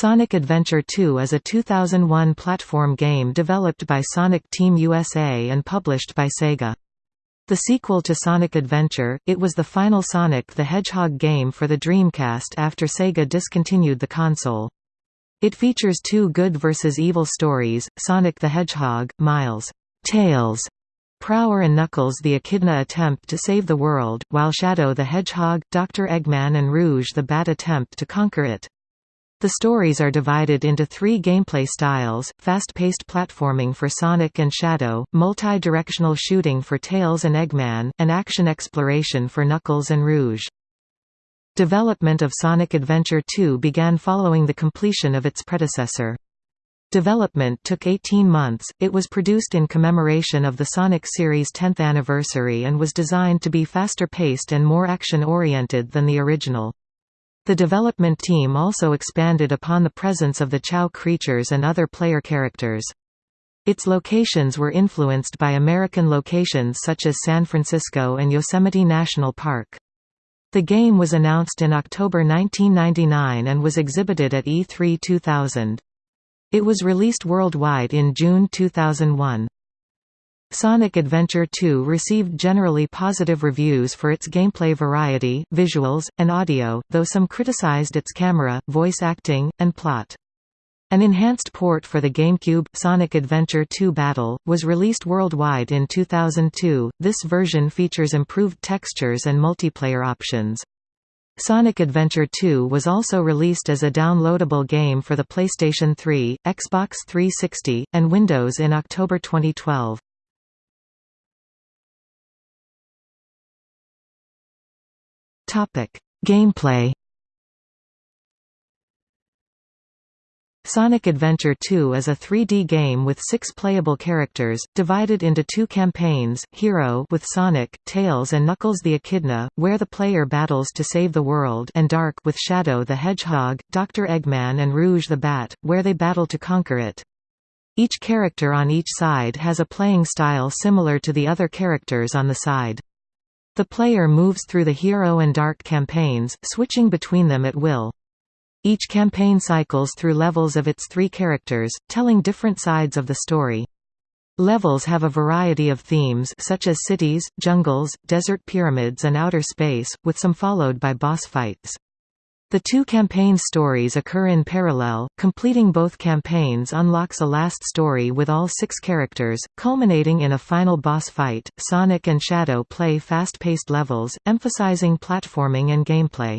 Sonic Adventure 2 is a 2001 platform game developed by Sonic Team USA and published by Sega. The sequel to Sonic Adventure, it was the final Sonic the Hedgehog game for the Dreamcast after Sega discontinued the console. It features two good versus evil stories, Sonic the Hedgehog, Miles Tails, Prower and Knuckles the Echidna attempt to save the world, while Shadow the Hedgehog, Dr. Eggman and Rouge the Bat attempt to conquer it. The stories are divided into three gameplay styles, fast-paced platforming for Sonic and Shadow, multi-directional shooting for Tails and Eggman, and action exploration for Knuckles and Rouge. Development of Sonic Adventure 2 began following the completion of its predecessor. Development took 18 months, it was produced in commemoration of the Sonic series' 10th anniversary and was designed to be faster paced and more action-oriented than the original. The development team also expanded upon the presence of the Chao creatures and other player characters. Its locations were influenced by American locations such as San Francisco and Yosemite National Park. The game was announced in October 1999 and was exhibited at E3 2000. It was released worldwide in June 2001. Sonic Adventure 2 received generally positive reviews for its gameplay variety, visuals, and audio, though some criticized its camera, voice acting, and plot. An enhanced port for the GameCube, Sonic Adventure 2 Battle, was released worldwide in 2002. This version features improved textures and multiplayer options. Sonic Adventure 2 was also released as a downloadable game for the PlayStation 3, Xbox 360, and Windows in October 2012. Gameplay Sonic Adventure 2 is a 3D game with six playable characters, divided into two campaigns, Hero with Sonic, Tails and Knuckles the Echidna, where the player battles to save the world and Dark with Shadow the Hedgehog, Dr. Eggman and Rouge the Bat, where they battle to conquer it. Each character on each side has a playing style similar to the other characters on the side. The player moves through the Hero and Dark campaigns, switching between them at will. Each campaign cycles through levels of its three characters, telling different sides of the story. Levels have a variety of themes such as cities, jungles, desert pyramids and outer space, with some followed by boss fights. The two campaign stories occur in parallel, completing both campaigns unlocks a last story with all six characters, culminating in a final boss fight. Sonic and Shadow play fast-paced levels, emphasizing platforming and gameplay.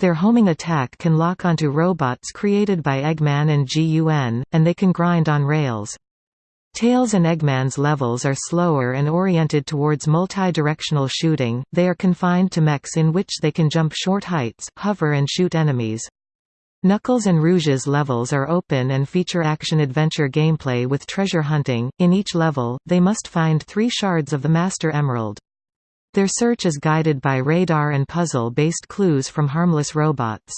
Their homing attack can lock onto robots created by Eggman and GUN, and they can grind on rails. Tails and Eggman's levels are slower and oriented towards multi-directional shooting, they are confined to mechs in which they can jump short heights, hover and shoot enemies. Knuckles and Rouge's levels are open and feature action-adventure gameplay with treasure hunting. In each level, they must find three shards of the Master Emerald. Their search is guided by radar and puzzle-based clues from harmless robots.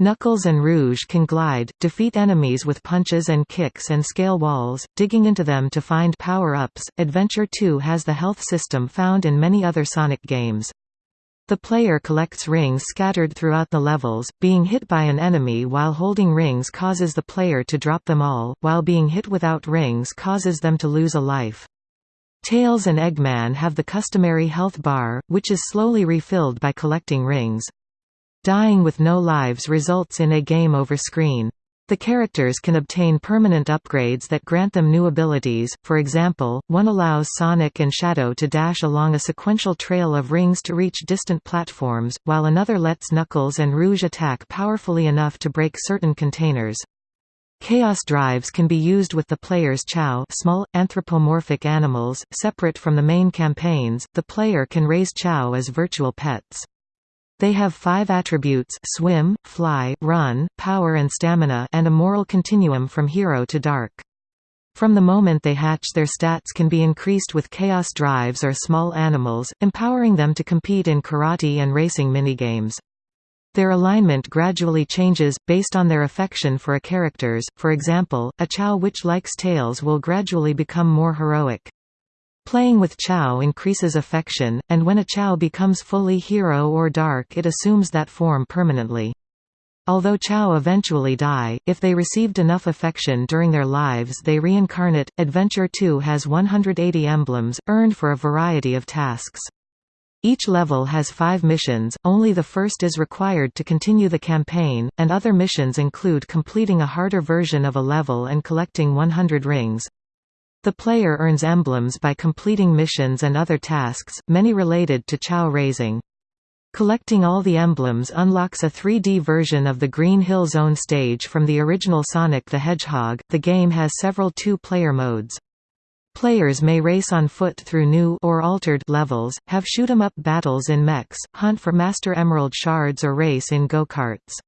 Knuckles and Rouge can glide, defeat enemies with punches and kicks and scale walls, digging into them to find power-ups. Adventure 2 has the health system found in many other Sonic games. The player collects rings scattered throughout the levels, being hit by an enemy while holding rings causes the player to drop them all, while being hit without rings causes them to lose a life. Tails and Eggman have the customary health bar, which is slowly refilled by collecting rings. Dying with no lives results in a game over screen. The characters can obtain permanent upgrades that grant them new abilities, for example, one allows Sonic and Shadow to dash along a sequential trail of rings to reach distant platforms, while another lets Knuckles and Rouge attack powerfully enough to break certain containers. Chaos drives can be used with the player's Chao small, anthropomorphic animals, separate from the main campaigns, the player can raise Chao as virtual pets. They have five attributes swim, fly, run, power and stamina and a moral continuum from hero to dark. From the moment they hatch their stats can be increased with chaos drives or small animals, empowering them to compete in karate and racing minigames. Their alignment gradually changes, based on their affection for a characters, for example, a Chao which likes Tails will gradually become more heroic. Playing with Chao increases affection, and when a Chao becomes fully hero or dark it assumes that form permanently. Although Chao eventually die, if they received enough affection during their lives they reincarnate. Adventure 2 has 180 emblems, earned for a variety of tasks. Each level has five missions, only the first is required to continue the campaign, and other missions include completing a harder version of a level and collecting 100 rings. The player earns emblems by completing missions and other tasks, many related to Chao raising. Collecting all the emblems unlocks a 3D version of the Green Hill Zone stage from the original Sonic the Hedgehog. The game has several two-player modes. Players may race on foot through new or altered levels, have shoot-'em-up battles in mechs, hunt for Master Emerald shards or race in go-karts.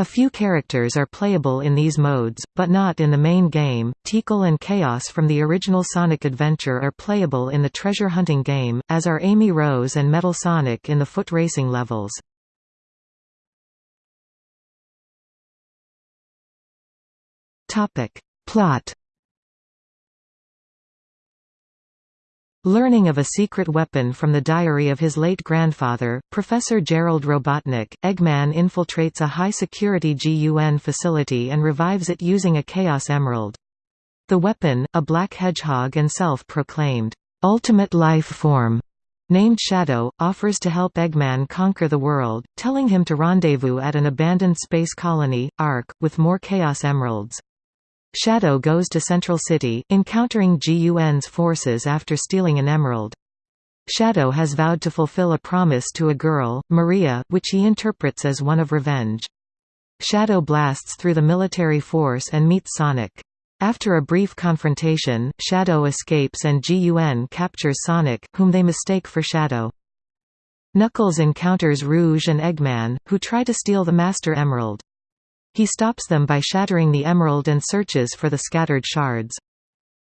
A few characters are playable in these modes, but not in the main game. Tikal and Chaos from the original Sonic Adventure are playable in the treasure hunting game, as are Amy Rose and Metal Sonic in the foot racing levels. Topic: Plot Learning of a secret weapon from the diary of his late grandfather, Professor Gerald Robotnik, Eggman infiltrates a high-security GUN facility and revives it using a Chaos Emerald. The weapon, a black hedgehog and self-proclaimed, "'ultimate life form' named Shadow, offers to help Eggman conquer the world, telling him to rendezvous at an abandoned space colony, ARK, with more Chaos Emeralds. Shadow goes to Central City, encountering GUN's forces after stealing an emerald. Shadow has vowed to fulfill a promise to a girl, Maria, which he interprets as one of revenge. Shadow blasts through the military force and meets Sonic. After a brief confrontation, Shadow escapes and GUN captures Sonic, whom they mistake for Shadow. Knuckles encounters Rouge and Eggman, who try to steal the Master Emerald. He stops them by shattering the emerald and searches for the scattered shards.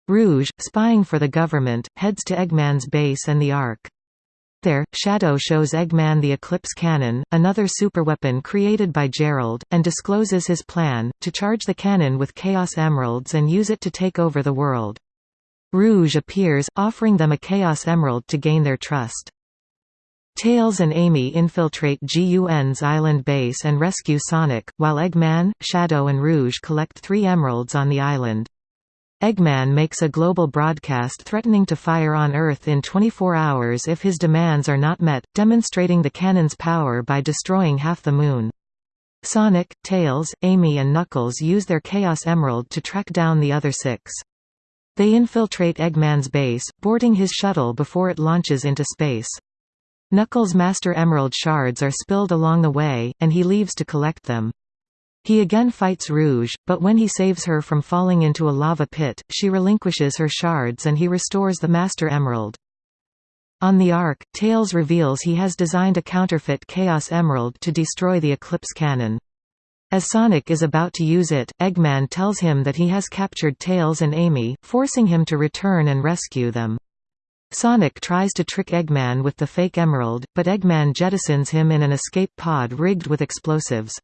Rouge, spying for the government, heads to Eggman's base and the Ark. There, Shadow shows Eggman the Eclipse Cannon, another superweapon created by Gerald, and discloses his plan, to charge the cannon with Chaos Emeralds and use it to take over the world. Rouge appears, offering them a Chaos Emerald to gain their trust. Tails and Amy infiltrate GUN's island base and rescue Sonic, while Eggman, Shadow and Rouge collect three emeralds on the island. Eggman makes a global broadcast threatening to fire on Earth in 24 hours if his demands are not met, demonstrating the cannon's power by destroying half the Moon. Sonic, Tails, Amy and Knuckles use their Chaos Emerald to track down the other six. They infiltrate Eggman's base, boarding his shuttle before it launches into space. Knuckles' Master Emerald shards are spilled along the way, and he leaves to collect them. He again fights Rouge, but when he saves her from falling into a lava pit, she relinquishes her shards and he restores the Master Emerald. On the Ark, Tails reveals he has designed a counterfeit Chaos Emerald to destroy the Eclipse Cannon. As Sonic is about to use it, Eggman tells him that he has captured Tails and Amy, forcing him to return and rescue them. Sonic tries to trick Eggman with the fake emerald, but Eggman jettisons him in an escape pod rigged with explosives.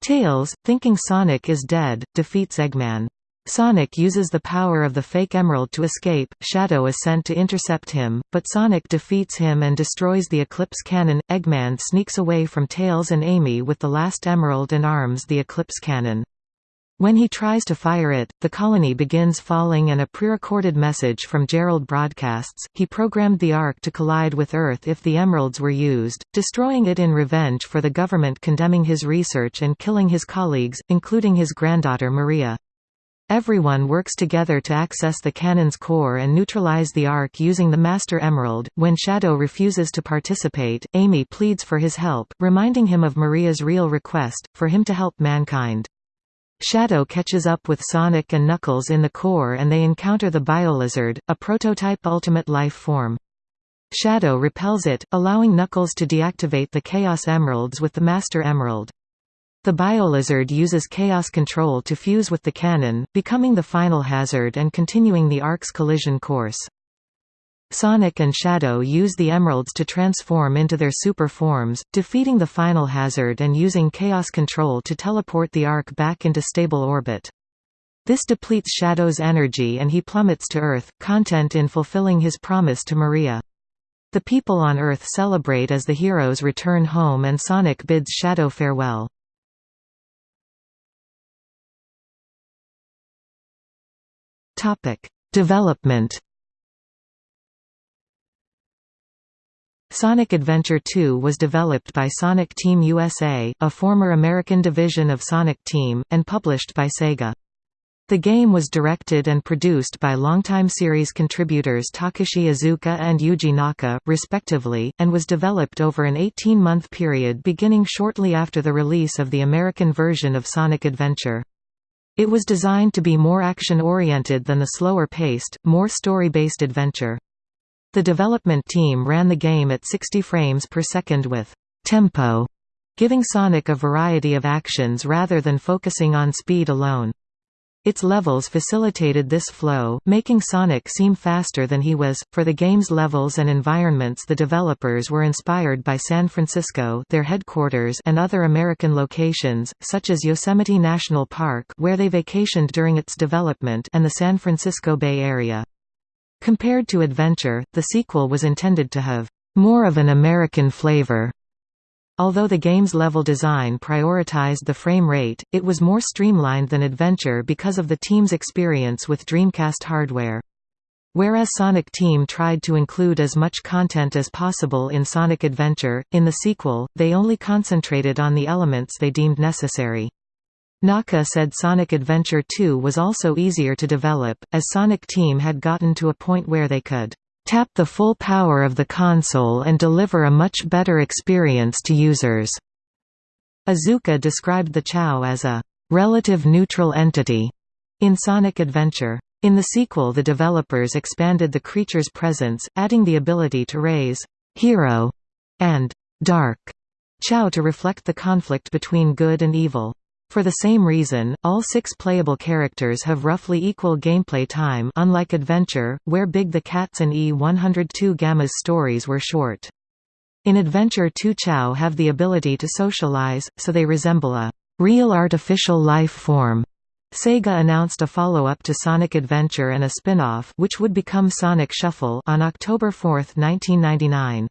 Tails, thinking Sonic is dead, defeats Eggman. Sonic uses the power of the fake emerald to escape, Shadow is sent to intercept him, but Sonic defeats him and destroys the Eclipse Cannon. Eggman sneaks away from Tails and Amy with the last emerald and arms the Eclipse Cannon. When he tries to fire it, the colony begins falling and a pre-recorded message from Gerald broadcasts. He programmed the Ark to collide with Earth if the emeralds were used, destroying it in revenge for the government condemning his research and killing his colleagues, including his granddaughter Maria. Everyone works together to access the cannon's core and neutralize the Ark using the Master Emerald. When Shadow refuses to participate, Amy pleads for his help, reminding him of Maria's real request, for him to help mankind. Shadow catches up with Sonic and Knuckles in the core and they encounter the Biolizard, a prototype ultimate life form. Shadow repels it, allowing Knuckles to deactivate the Chaos Emeralds with the Master Emerald. The Biolizard uses Chaos Control to fuse with the cannon, becoming the final hazard and continuing the Ark's collision course. Sonic and Shadow use the emeralds to transform into their super forms, defeating the final hazard and using Chaos Control to teleport the Ark back into stable orbit. This depletes Shadow's energy and he plummets to Earth, content in fulfilling his promise to Maria. The people on Earth celebrate as the heroes return home and Sonic bids Shadow farewell. Development Sonic Adventure 2 was developed by Sonic Team USA, a former American division of Sonic Team, and published by Sega. The game was directed and produced by longtime series contributors Takashi Iizuka and Yuji Naka, respectively, and was developed over an 18-month period beginning shortly after the release of the American version of Sonic Adventure. It was designed to be more action-oriented than the slower-paced, more story-based adventure. The development team ran the game at 60 frames per second with tempo, giving Sonic a variety of actions rather than focusing on speed alone. Its levels facilitated this flow, making Sonic seem faster than he was. For the game's levels and environments, the developers were inspired by San Francisco, their headquarters, and other American locations, such as Yosemite National Park, where they vacationed during its development, and the San Francisco Bay Area. Compared to Adventure, the sequel was intended to have more of an American flavor. Although the game's level design prioritized the frame rate, it was more streamlined than Adventure because of the team's experience with Dreamcast hardware. Whereas Sonic Team tried to include as much content as possible in Sonic Adventure, in the sequel, they only concentrated on the elements they deemed necessary. Naka said Sonic Adventure 2 was also easier to develop, as Sonic Team had gotten to a point where they could tap the full power of the console and deliver a much better experience to users. Iizuka described the Chao as a relative neutral entity in Sonic Adventure. In the sequel the developers expanded the creature's presence, adding the ability to raise hero and dark Chao to reflect the conflict between good and evil. For the same reason, all six playable characters have roughly equal gameplay time unlike Adventure, where Big the Cats and E102 Gamma's stories were short. In Adventure 2 Chao have the ability to socialize, so they resemble a real artificial life form. Sega announced a follow-up to Sonic Adventure and a spin-off which would become Sonic Shuffle on October 4, 1999.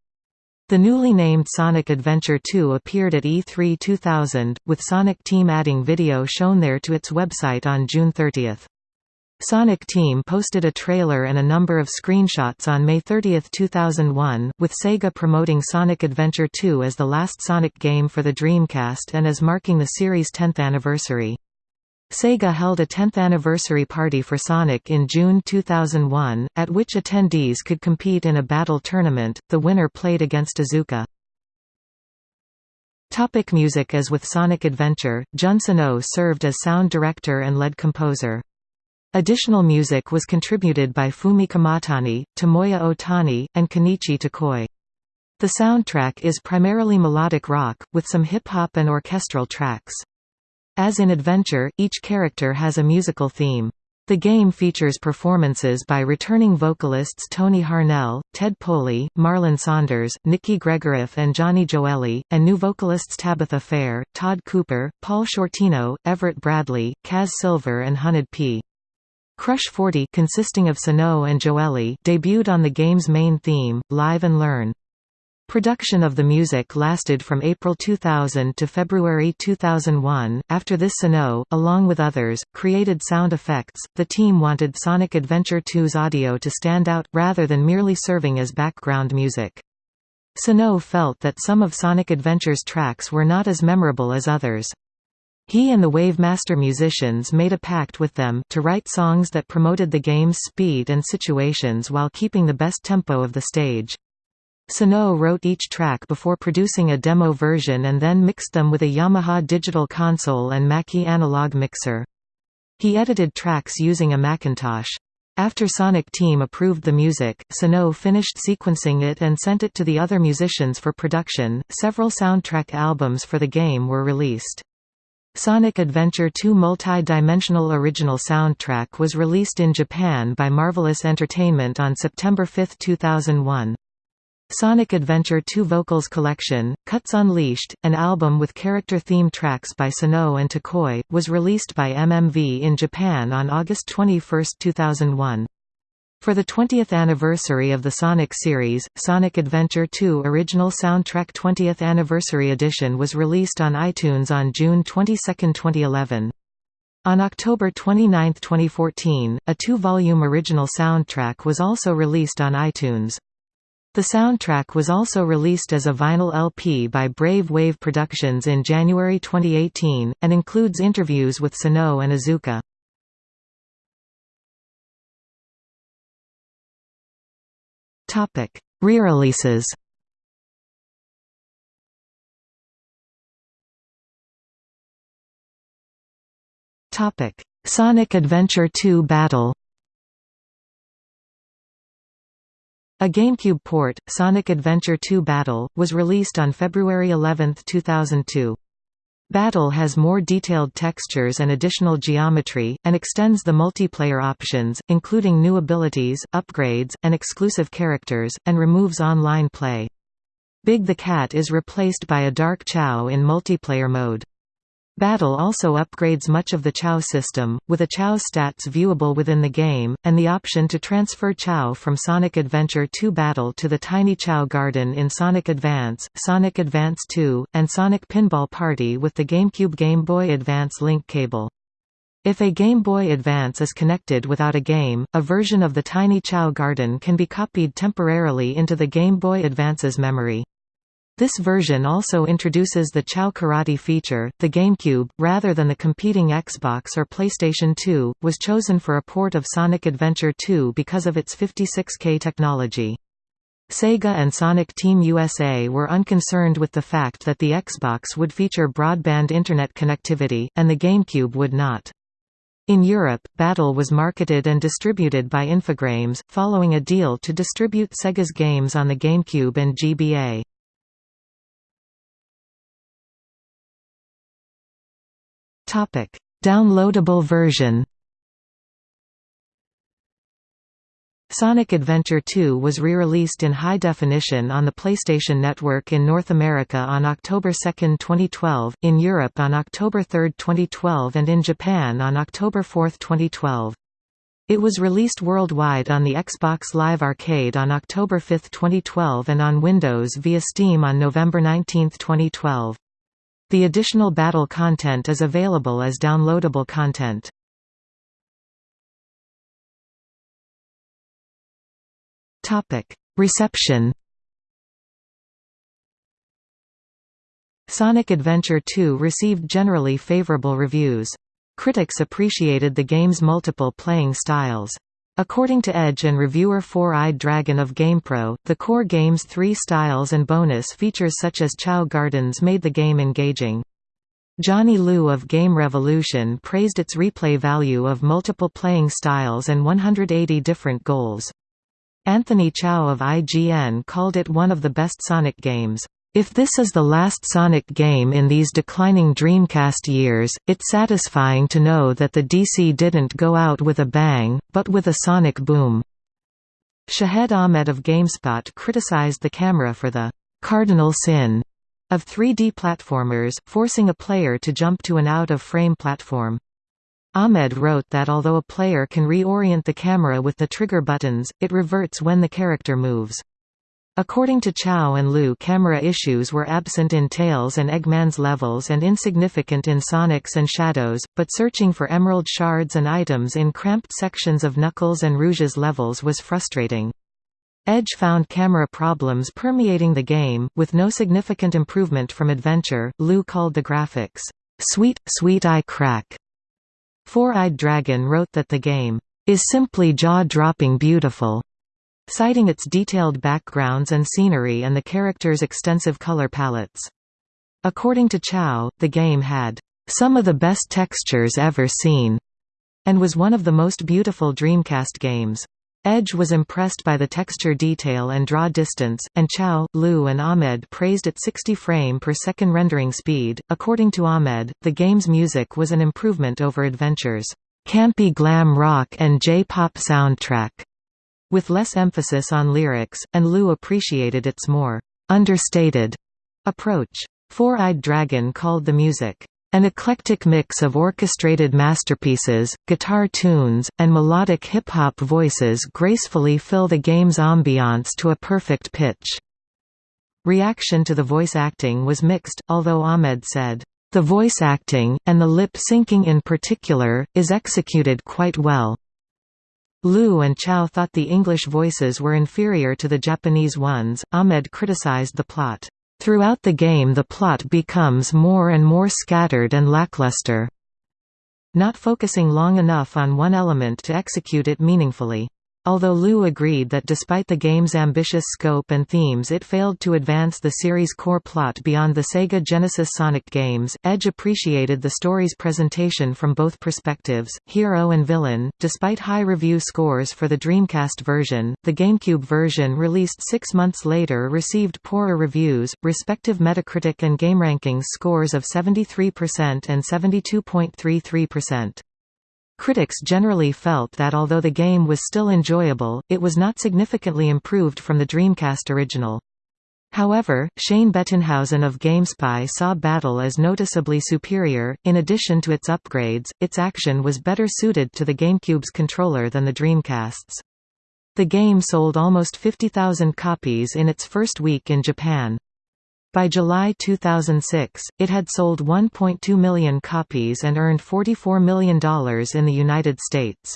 The newly named Sonic Adventure 2 appeared at E3 2000, with Sonic Team adding video shown there to its website on June 30. Sonic Team posted a trailer and a number of screenshots on May 30, 2001, with Sega promoting Sonic Adventure 2 as the last Sonic game for the Dreamcast and as marking the series' 10th anniversary. Sega held a 10th anniversary party for Sonic in June 2001, at which attendees could compete in a battle tournament, the winner played against Iizuka. Topic music As with Sonic Adventure, Jun Senoue oh served as sound director and lead composer. Additional music was contributed by Fumie Kumatani, Tomoya Otani, and Kenichi Tokoi. The soundtrack is primarily melodic rock, with some hip-hop and orchestral tracks. As in Adventure, each character has a musical theme. The game features performances by returning vocalists Tony Harnell, Ted Poley, Marlon Saunders, Nikki Gregoroff and Johnny Joelli, and new vocalists Tabitha Fair, Todd Cooper, Paul Shortino, Everett Bradley, Kaz Silver and Hunnid-P. Crush 40 consisting of Senoue and Joelli debuted on the game's main theme, Live and Learn. Production of the music lasted from April 2000 to February 2001. After this, Senoue, along with others, created sound effects. The team wanted Sonic Adventure 2's audio to stand out, rather than merely serving as background music. Senoue felt that some of Sonic Adventure's tracks were not as memorable as others. He and the Wavemaster musicians made a pact with them to write songs that promoted the game's speed and situations while keeping the best tempo of the stage. Senoue wrote each track before producing a demo version and then mixed them with a Yamaha digital console and Mackie analog mixer. He edited tracks using a Macintosh. After Sonic Team approved the music, Senoue finished sequencing it and sent it to the other musicians for production. Several soundtrack albums for the game were released. Sonic Adventure 2 multi-dimensional original soundtrack was released in Japan by Marvelous Entertainment on September 5, 2001. Sonic Adventure 2 Vocals Collection, Cuts Unleashed, an album with character theme tracks by Senoue and Tokoi, was released by MMV in Japan on August 21, 2001. For the 20th anniversary of the Sonic series, Sonic Adventure 2 Original Soundtrack 20th Anniversary Edition was released on iTunes on June 22, 2011. On October 29, 2014, a two-volume original soundtrack was also released on iTunes. The soundtrack was also released as a vinyl LP by Brave Wave Productions in January 2018, and includes interviews with Senoue and Iizuka. Re-releases Sonic Adventure 2 Battle A GameCube port, Sonic Adventure 2 Battle, was released on February 11, 2002. Battle has more detailed textures and additional geometry, and extends the multiplayer options, including new abilities, upgrades, and exclusive characters, and removes online play. Big the Cat is replaced by a Dark Chao in multiplayer mode. Battle also upgrades much of the Chao system, with a Chao stats viewable within the game, and the option to transfer Chao from Sonic Adventure 2 Battle to the Tiny Chao Garden in Sonic Advance, Sonic Advance 2, and Sonic Pinball Party with the GameCube Game Boy Advance link cable. If a Game Boy Advance is connected without a game, a version of the Tiny Chao Garden can be copied temporarily into the Game Boy Advance's memory. This version also introduces the Chao Karate feature. The GameCube, rather than the competing Xbox or PlayStation 2, was chosen for a port of Sonic Adventure 2 because of its 56K technology. Sega and Sonic Team USA were unconcerned with the fact that the Xbox would feature broadband internet connectivity, and the GameCube would not. In Europe, Battle was marketed and distributed by Infogrames, following a deal to distribute Sega's games on the GameCube and GBA. Topic: Downloadable version. Sonic Adventure 2 was re-released in high definition on the PlayStation Network in North America on October 2, 2012, in Europe on October 3, 2012 and in Japan on October 4, 2012. It was released worldwide on the Xbox Live Arcade on October 5, 2012 and on Windows via Steam on November 19, 2012. The additional battle content is available as downloadable content. Reception Sonic Adventure 2 received generally favorable reviews. Critics appreciated the game's multiple playing styles. According to Edge and reviewer Four-Eyed Dragon of GamePro, the core game's three styles and bonus features such as Chao Gardens made the game engaging. Johnny Liu of Game Revolution praised its replay value of multiple playing styles and 180 different goals. Anthony Chau of IGN called it one of the best Sonic games. If this is the last Sonic game in these declining Dreamcast years, it's satisfying to know that the DC didn't go out with a bang, but with a sonic boom. Shahed Ahmed of GameSpot criticized the camera for the cardinal sin of 3D platformers, forcing a player to jump to an out-of-frame platform. Ahmed wrote that although a player can reorient the camera with the trigger buttons, it reverts when the character moves. According to Chau and Liu camera issues were absent in Tails and Eggman's levels and insignificant in Sonic's and Shadow's, but searching for emerald shards and items in cramped sections of Knuckles and Rouge's levels was frustrating. Edge found camera problems permeating the game, with no significant improvement from Adventure. Liu called the graphics, "...sweet, sweet eye crack." Four-Eyed Dragon wrote that the game, "...is simply jaw-dropping beautiful." Citing its detailed backgrounds and scenery and the characters' extensive color palettes. According to Chau, the game had some of the best textures ever seen, and was one of the most beautiful Dreamcast games. Edge was impressed by the texture detail and draw distance, and Chau, Liu, and Ahmed praised its 60 frame per second rendering speed. According to Ahmed, the game's music was an improvement over Adventure's campy glam rock and J-pop soundtrack with less emphasis on lyrics, and Liu appreciated its more understated approach. Four-Eyed Dragon called the music an eclectic mix of orchestrated masterpieces, guitar tunes, and melodic hip-hop voices gracefully fill the game's ambiance to a perfect pitch. Reaction to the voice acting was mixed, although Ahmed said, The voice acting, and the lip syncing in particular, is executed quite well. Liu and Chau thought the English voices were inferior to the Japanese ones. Ahmed criticized the plot. Throughout the game the plot becomes more and more scattered and lackluster, not focusing long enough on one element to execute it meaningfully. Although Liu agreed that despite the game's ambitious scope and themes it failed to advance the series' core plot beyond the Sega Genesis Sonic games, Edge appreciated the story's presentation from both perspectives, hero and villain. Despite high review scores for the Dreamcast version, the GameCube version released six months later received poorer reviews, respective Metacritic and GameRankings scores of 73% and 72.33%. Critics generally felt that although the game was still enjoyable, it was not significantly improved from the Dreamcast original. However, Shane Bettenhausen of GameSpy saw Battle as noticeably superior. In addition to its upgrades, its action was better suited to the GameCube's controller than the Dreamcast's. The game sold almost 50,000 copies in its first week in Japan. By July 2006, it had sold 1.2 million copies and earned $44 million in the United States.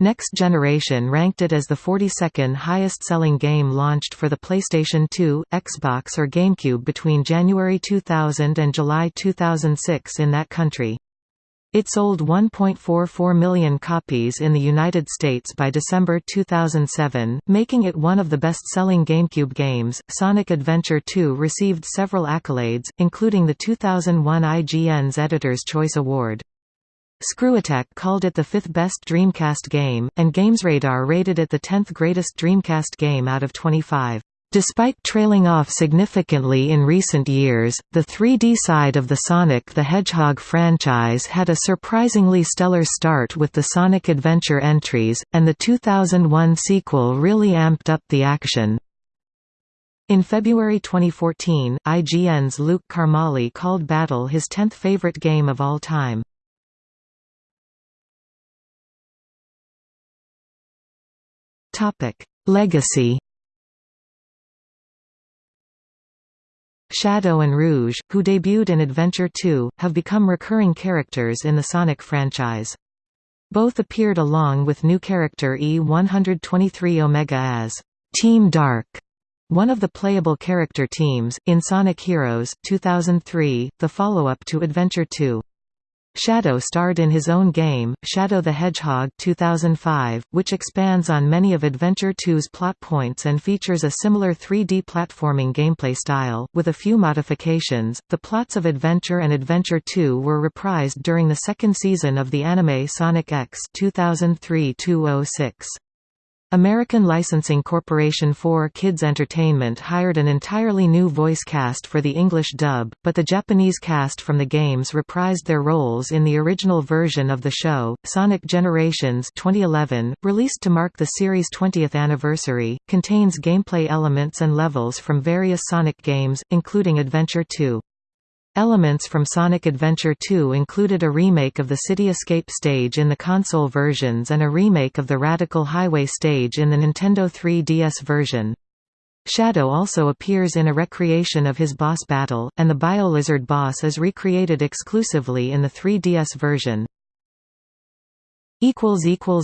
Next Generation ranked it as the 42nd highest-selling game launched for the PlayStation 2, Xbox or GameCube between January 2000 and July 2006 in that country. It sold 1.44 million copies in the United States by December 2007, making it one of the best-selling GameCube games. Sonic Adventure 2 received several accolades, including the 2001 IGN's Editor's Choice Award. ScrewAttack called it the fifth best Dreamcast game, and GamesRadar rated it the 10th greatest Dreamcast game out of 25. Despite trailing off significantly in recent years, the 3D side of the Sonic the Hedgehog franchise had a surprisingly stellar start with the Sonic Adventure entries, and the 2001 sequel really amped up the action. In February 2014, IGN's Luke Karmali called Battle his 10th favorite game of all time. Legacy Shadow and Rouge, who debuted in Adventure 2, have become recurring characters in the Sonic franchise. Both appeared along with new character E-123 Omega as Team Dark, one of the playable character teams, in Sonic Heroes, 2003, the follow-up to Adventure 2. Shadow starred in his own game, Shadow the Hedgehog 2005, which expands on many of Adventure 2's plot points and features a similar 3D platforming gameplay style, with a few modifications. The plots of Adventure and Adventure 2 were reprised during the second season of the anime Sonic X 2003-06. American Licensing Corporation 4 Kids Entertainment hired an entirely new voice cast for the English dub, but the Japanese cast from the games reprised their roles in the original version of the show. Sonic Generations 2011, released to mark the series' 20th anniversary, contains gameplay elements and levels from various Sonic games, including Adventure 2. Elements from Sonic Adventure 2 included a remake of the City Escape stage in the console versions and a remake of the Radical Highway stage in the Nintendo 3DS version. Shadow also appears in a recreation of his boss battle, and the Biolizard boss is recreated exclusively in the 3DS version.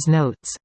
Notes